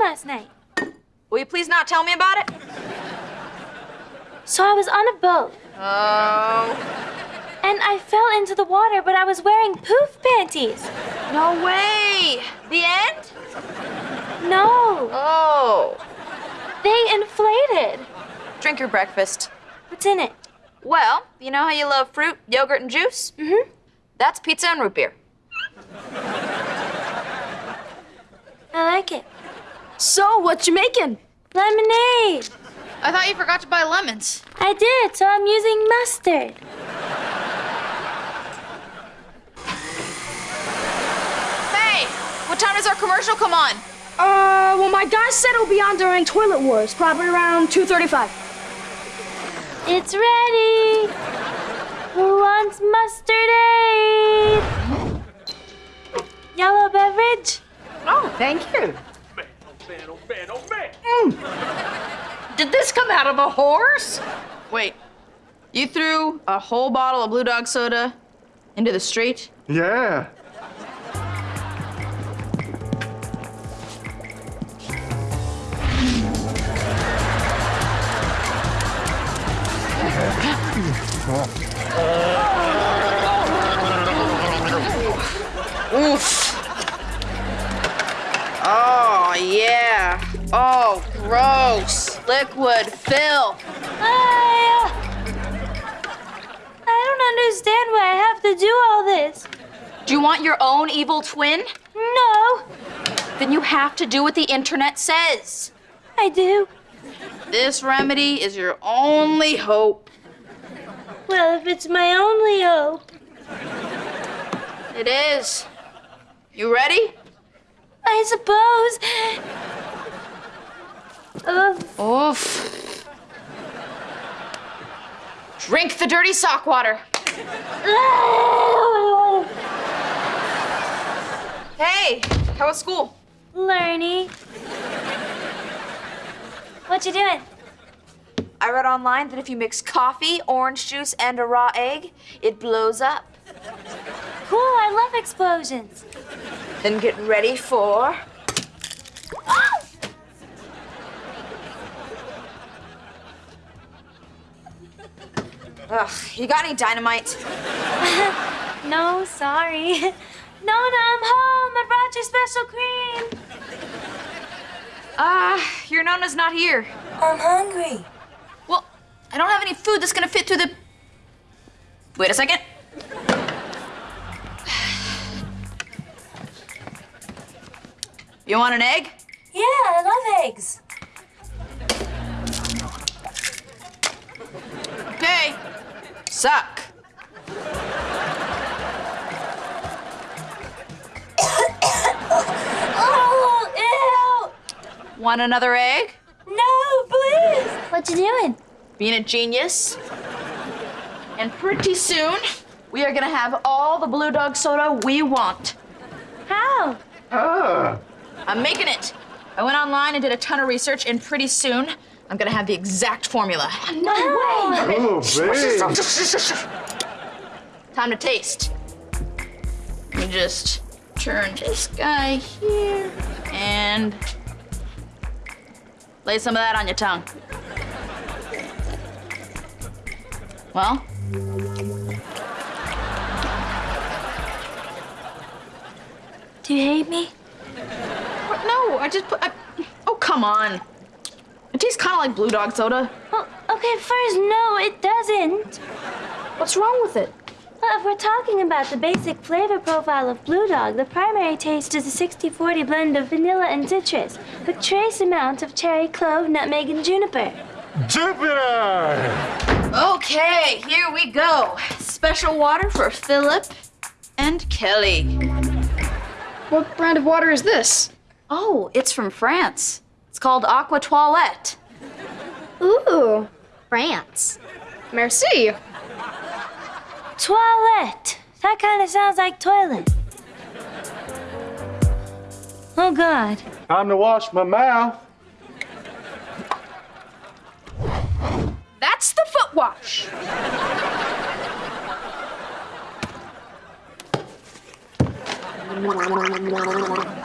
last night. Will you please not tell me about it? So I was on a boat, Oh. and I fell into the water, but I was wearing poof panties. No way. The end? No, Oh. they inflated. Drink your breakfast. What's in it? Well, you know how you love fruit, yogurt, and juice? Mm-hmm. That's pizza and root beer. I like it. So, what you making? Lemonade. I thought you forgot to buy lemons. I did, so I'm using mustard. Hey, what time does our commercial come on? Uh, well, my guy said it'll be on during Toilet Wars, probably around 2.35. It's ready. Who wants mustard aid? Did this come out of a horse? Wait, you threw a whole bottle of Blue Dog soda into the street? Yeah. Oof. Oh, yeah. Oh, gross. Liquid fill. I, uh, I don't understand why I have to do all this. Do you want your own evil twin? No, Then you have to do what the internet says. I do. This remedy is your only hope. Well, if it's my only hope. It is. You ready? I suppose. Oof. Drink the dirty sock water. Hey, how was school? Learny. What you doing? I read online that if you mix coffee, orange juice, and a raw egg, it blows up. Cool, I love explosions. Then get ready for. Ugh, you got any dynamite? No, sorry. Nona, I'm home. I brought your special cream. Ah, your Nona's not here. I'm hungry. Well, I don't have any food that's gonna fit through the. Wait a second. You want an egg? Yeah, I love eggs. Suck. Oh, ew! Want another egg? No, please. What you doing? Being a genius. And pretty soon, we are gonna have all the Blue Dog soda we want. How? Ah. I'm making it. I went online and did a ton of research, and pretty soon, I'm gonna have the exact formula. No way. Oh, babe. Time to taste. You just turn this guy here and lay some of that on your tongue. Well, Do you hate me? what? no, I just put. I, oh, come on. It tastes kind of like Blue Dog soda. Well, okay, first, no, it doesn't. What's wrong with it? Well, if we're talking about the basic flavor profile of Blue Dog, the primary taste is a 60-40 blend of vanilla and citrus, with trace amounts of cherry, clove, nutmeg, and juniper. Jupiter! Okay, here we go. Special water for Philip and Kelly. What brand of water is this? Oh, it's from France. It's called Aqua Toilette. Ooh, France. Merci. Toilette. That kind of sounds like toilet. Oh, God. Time to wash my mouth. That's the foot wash.